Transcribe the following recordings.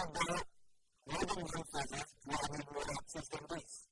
yüzden bana ne denizin sözler, yani.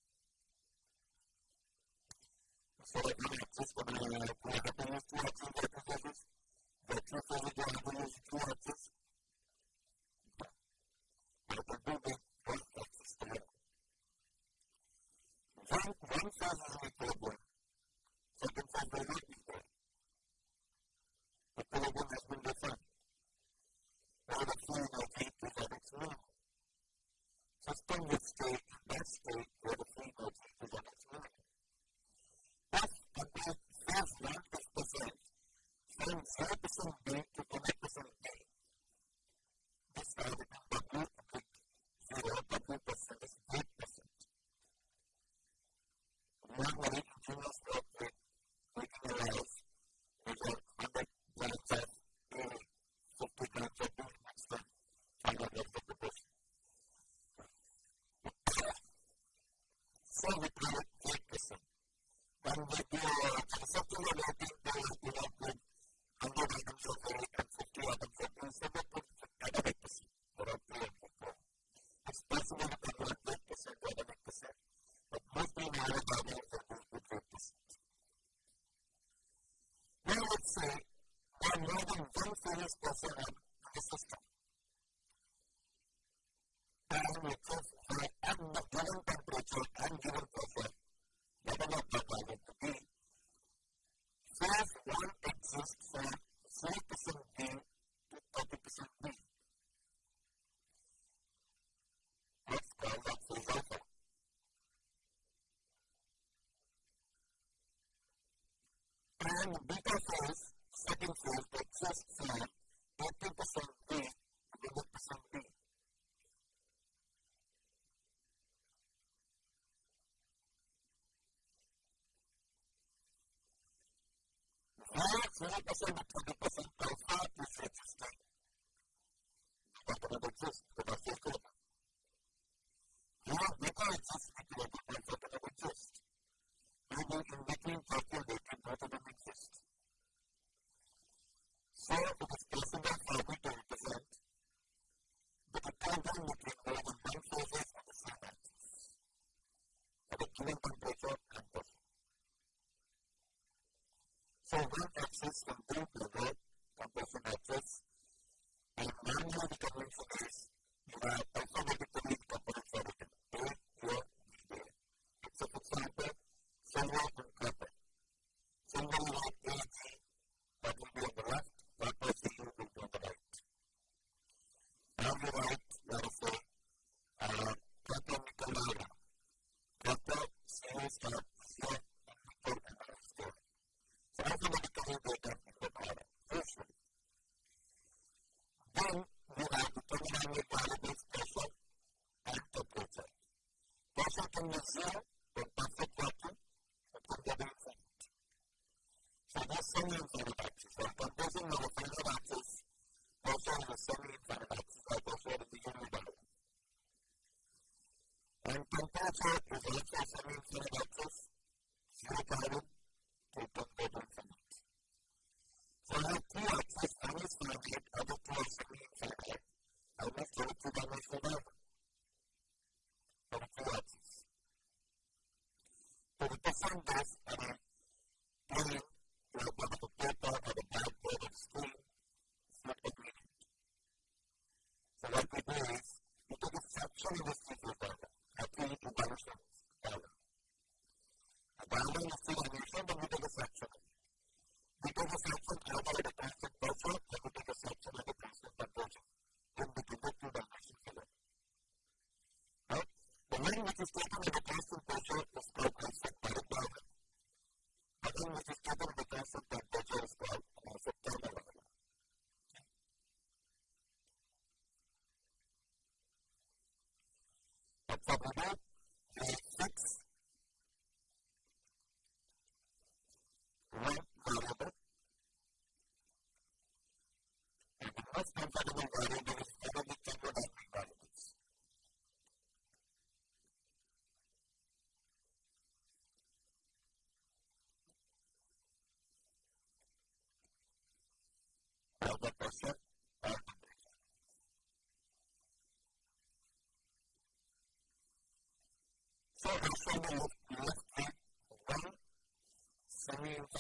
5% to 20% of our preferences. But it exists. casa, en un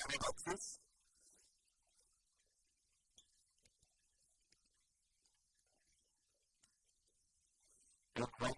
any boxes? Look right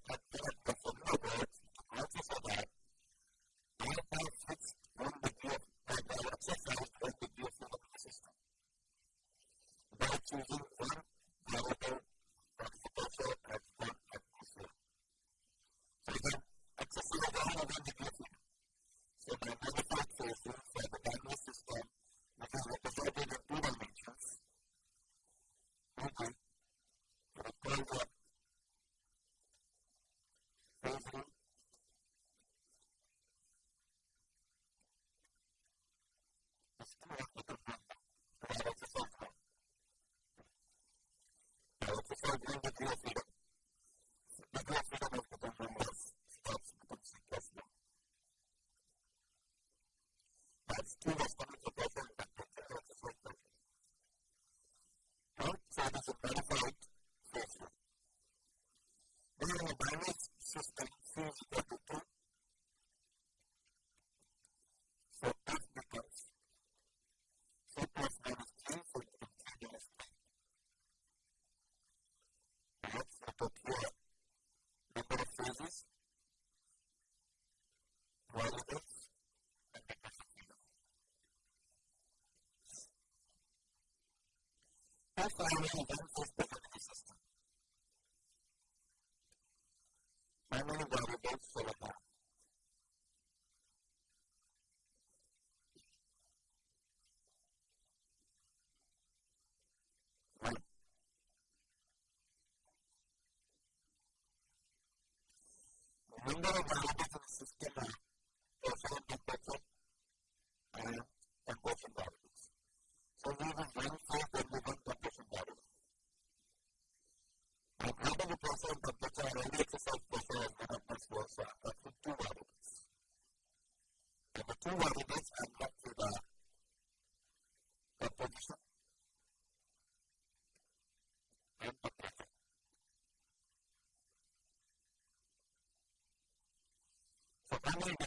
feel free find out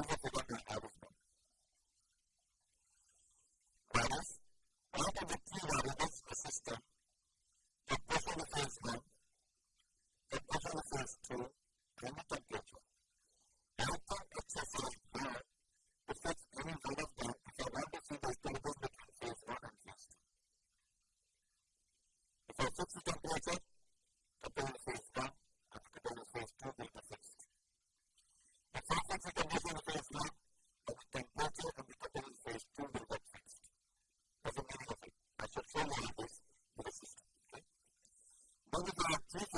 una active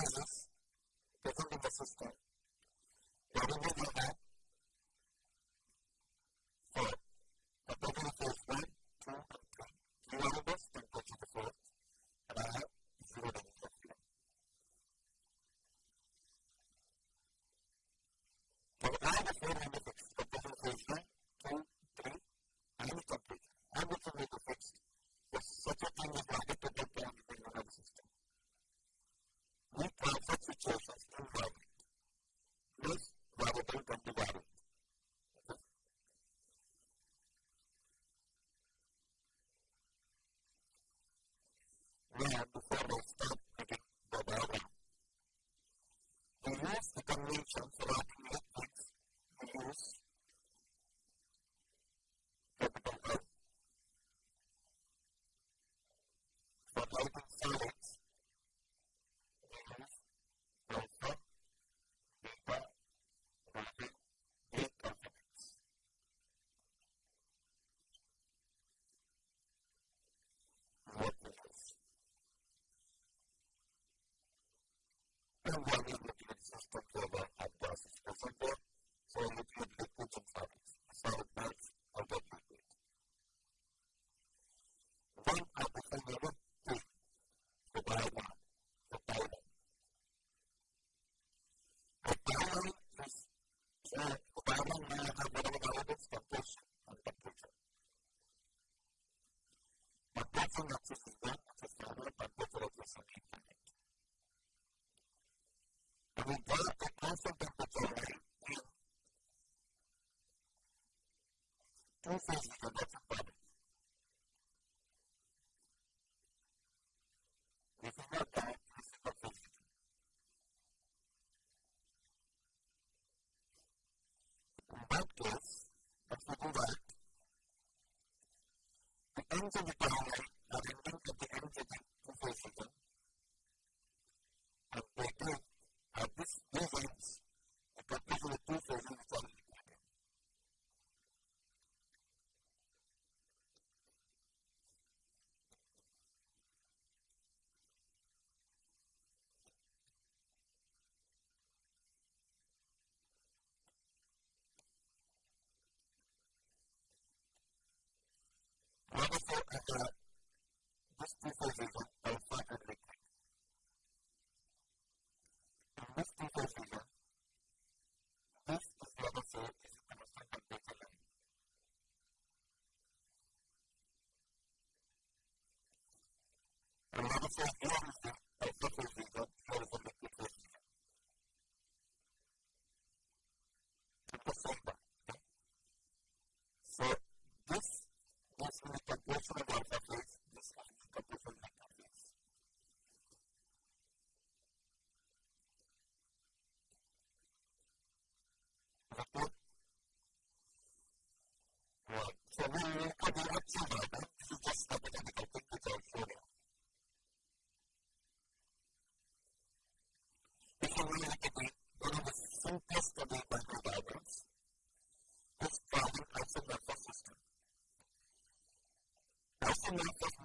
Então, guardando aqui na distância, estamos terms of the performance enough of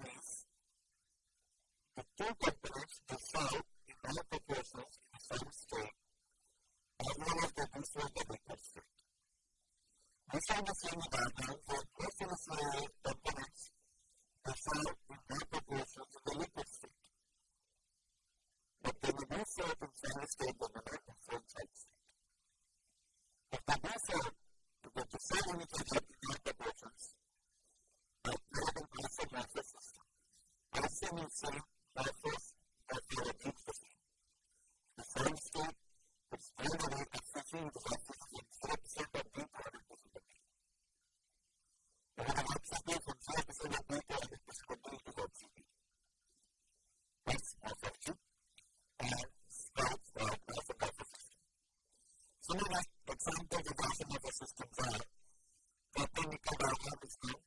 only one example that I have ever systems are. That technical diagram is now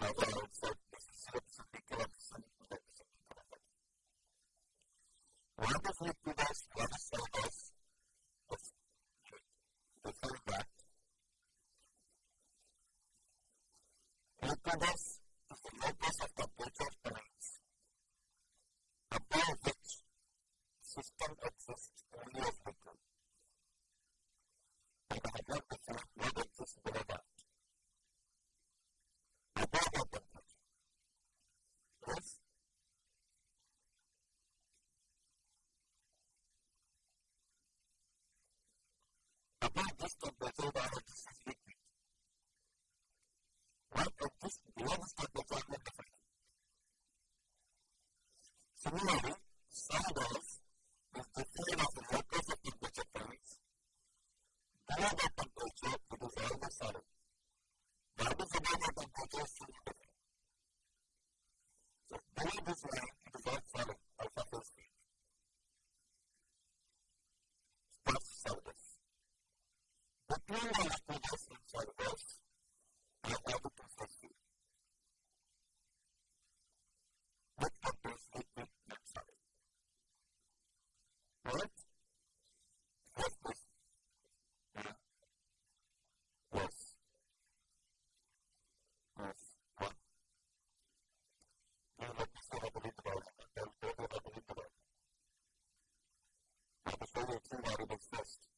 Uh, for, for Similarly, some wells out of the.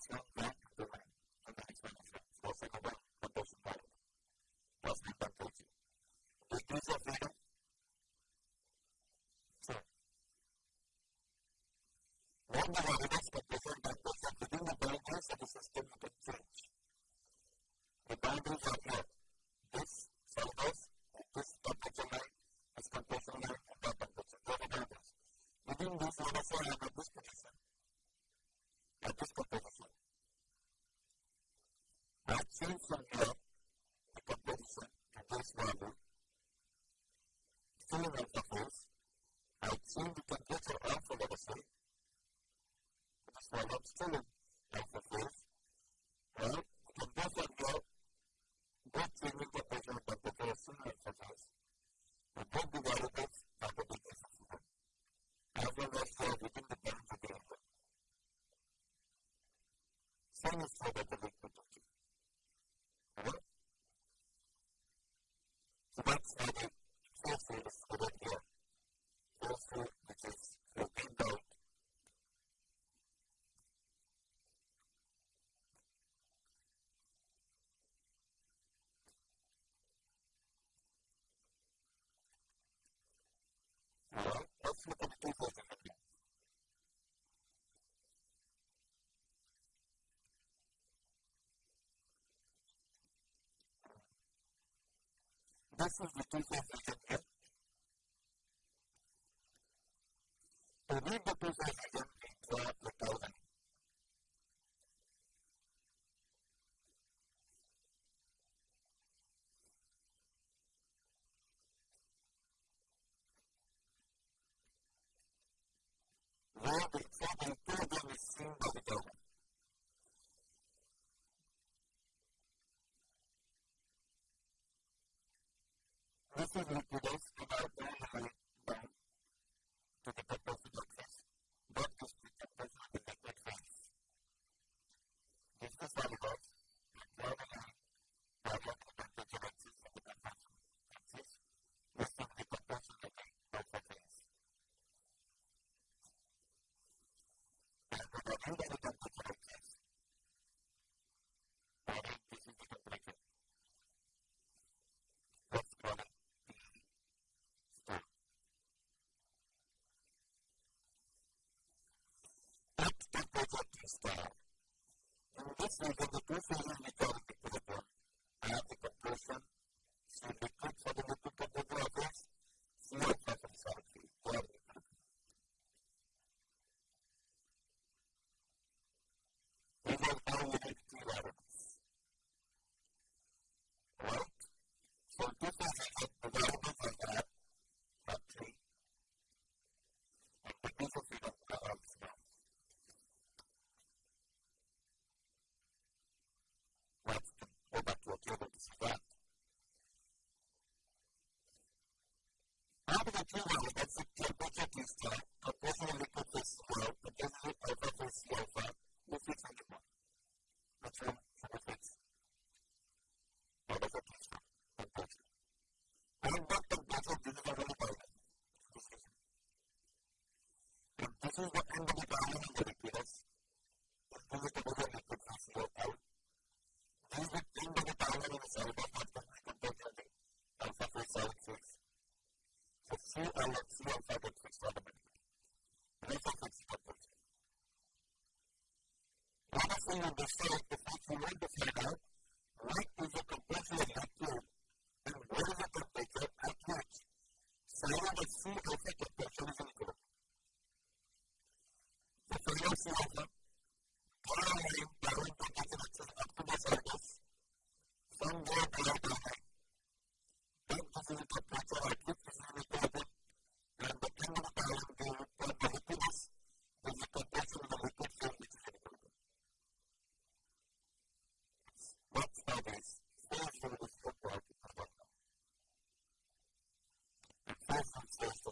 that's full of This is different details of region. To read the precise region, we draw the thousand. Where the equivalent is there. And this is the two phases understand Gracias.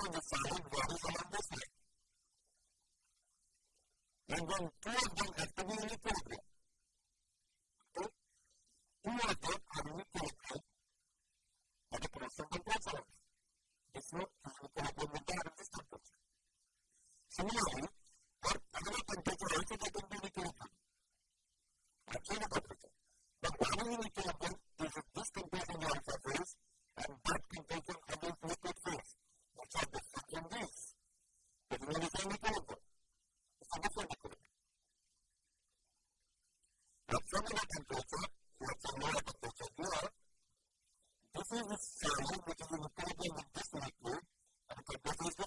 so the valid variable This is the cell which is in the table with this liquid and condenses the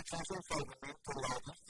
atravessar o movimento do lado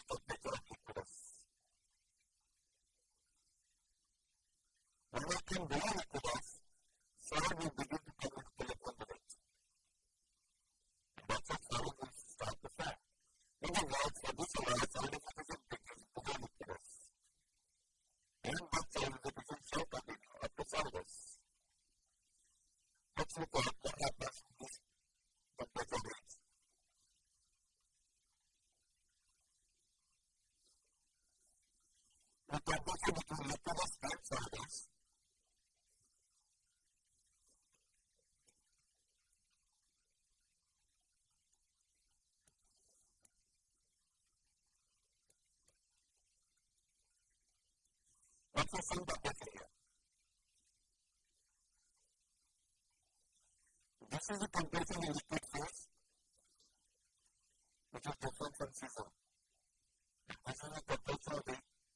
processing the. This is a compression in liquid phase, which is different from season. This is a temperature of the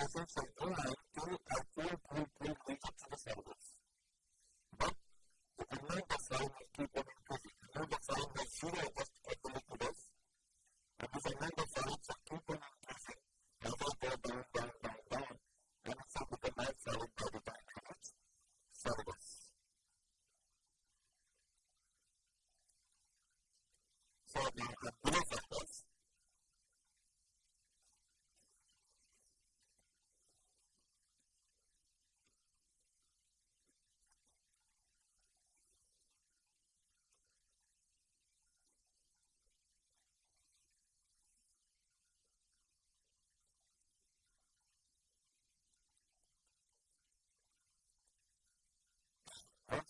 measure from 09 to 4.3 weeks up to the syllabus.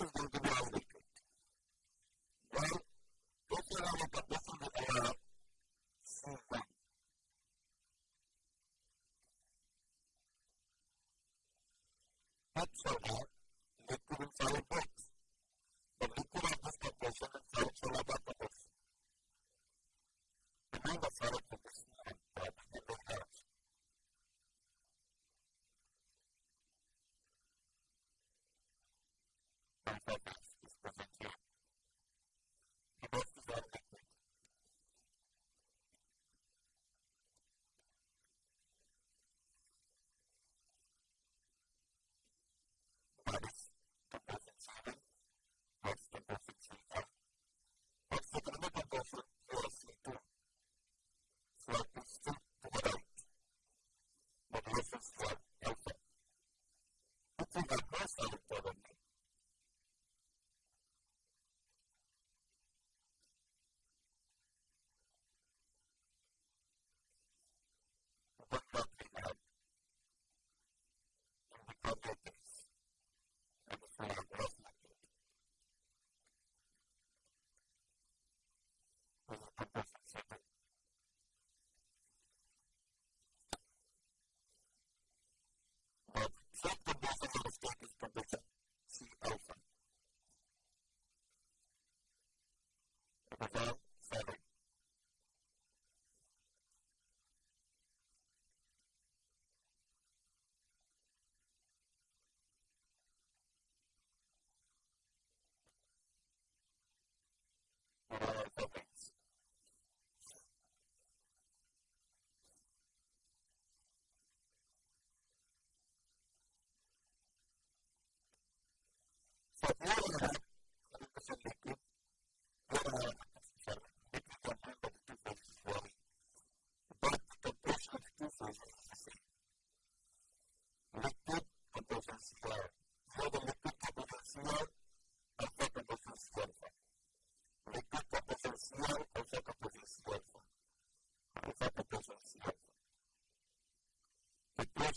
That's a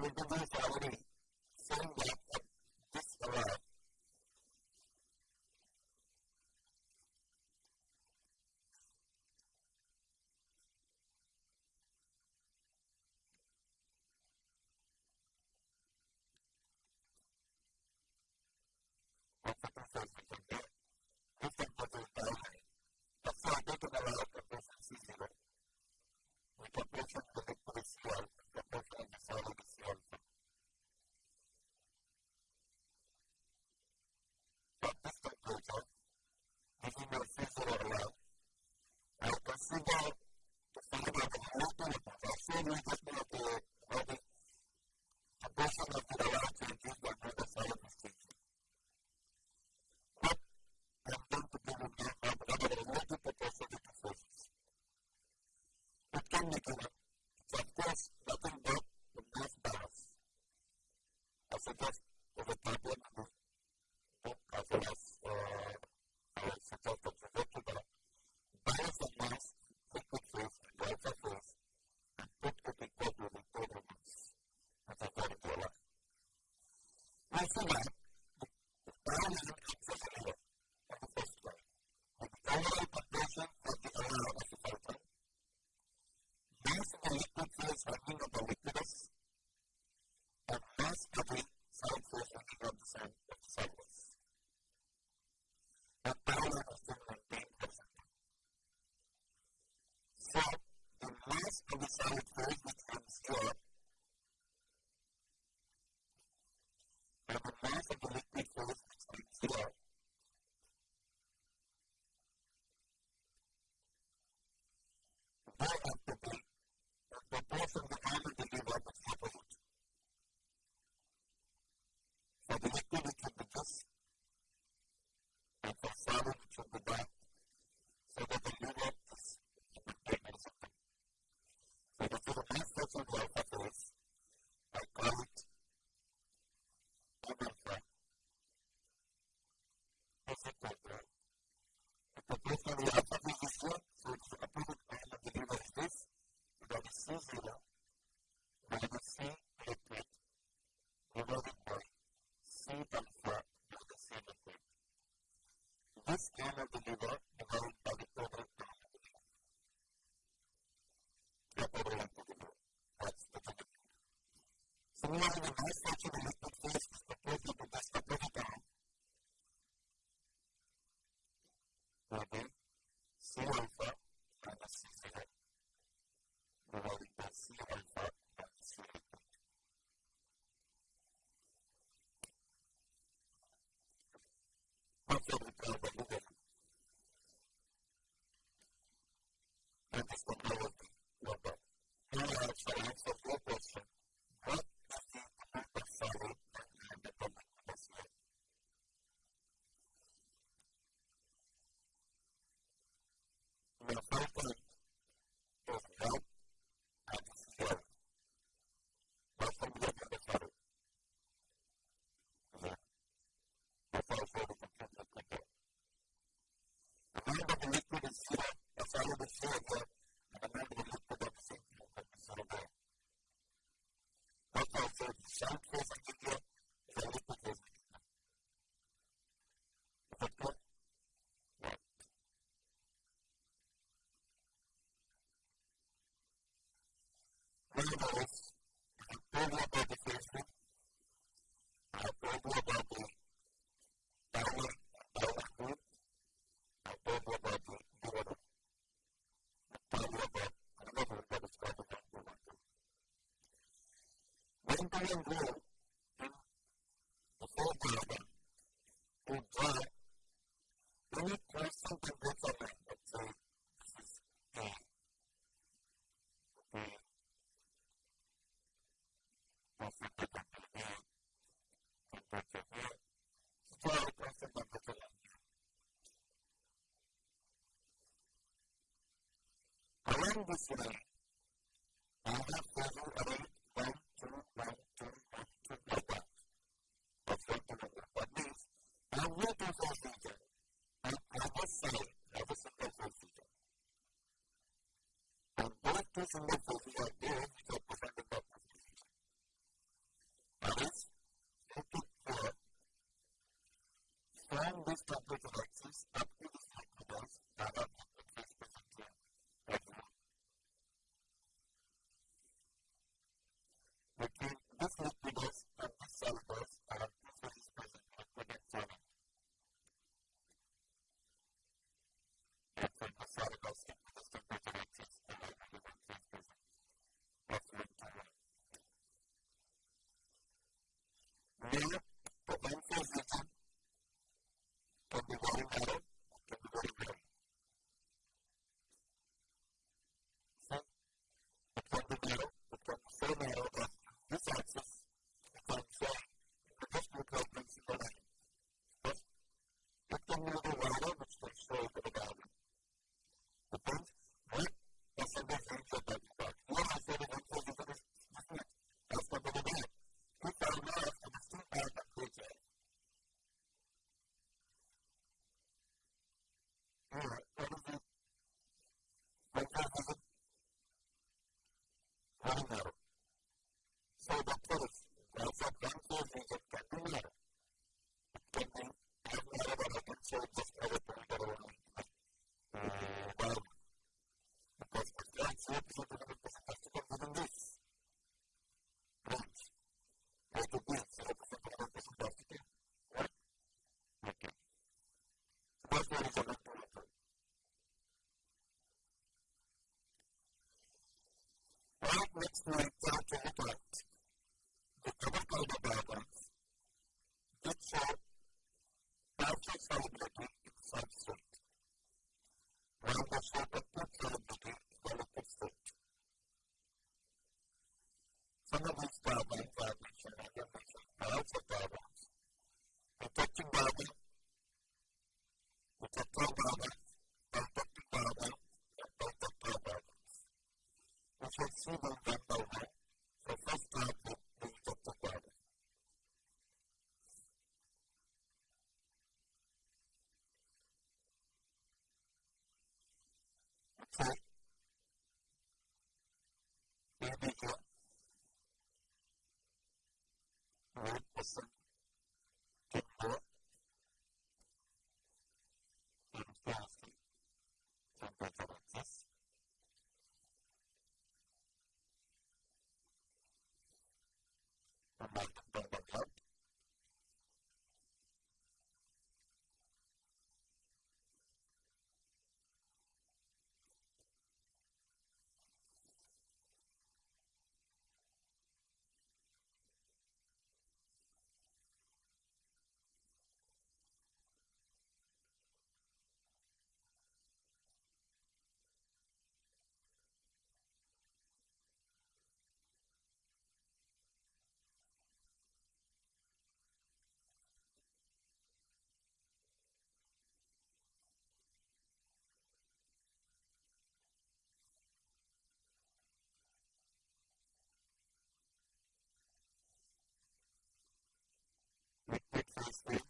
من from the back cannot deliver Gracias. Italian War in the foreground to draw any person to go for it. Let's say this is A. Okay. Perfect temperature A. Temperature here. A perfect temperature here. Along this line, next the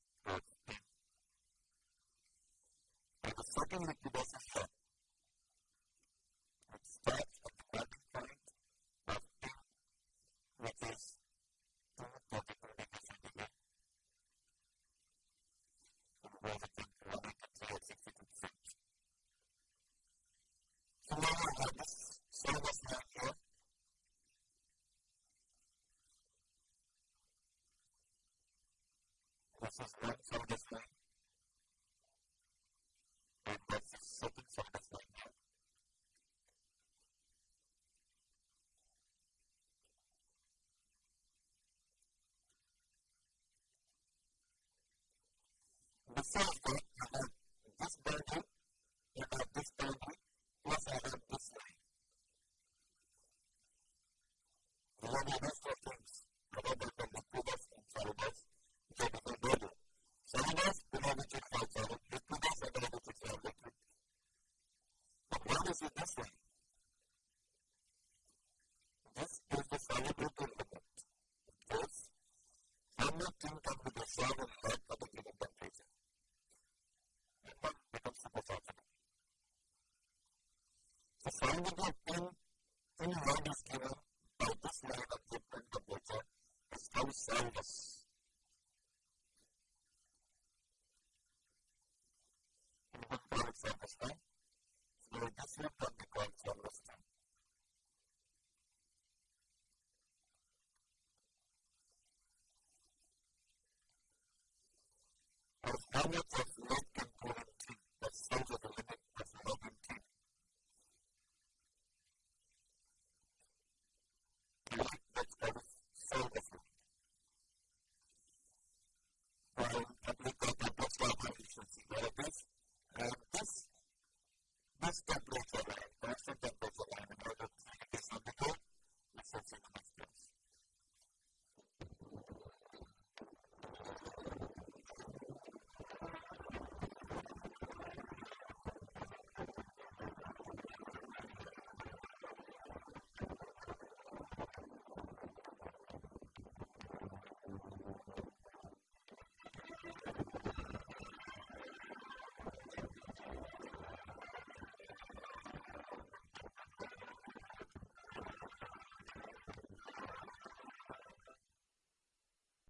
this is one side of thing, and that's the second side of thing now. Besides that, I have this boundary, I have this boundary, plus I have this line. The only rest of things, other than the liquidus and solidus, which are different boundary. Solidus, we have which is called solid, liquidus, I know which is called liquid. But what is it this way? This is the solubility limit. This, how much thing can be dissolved in lead at a given temperature? It one becomes supersoluble. The solubility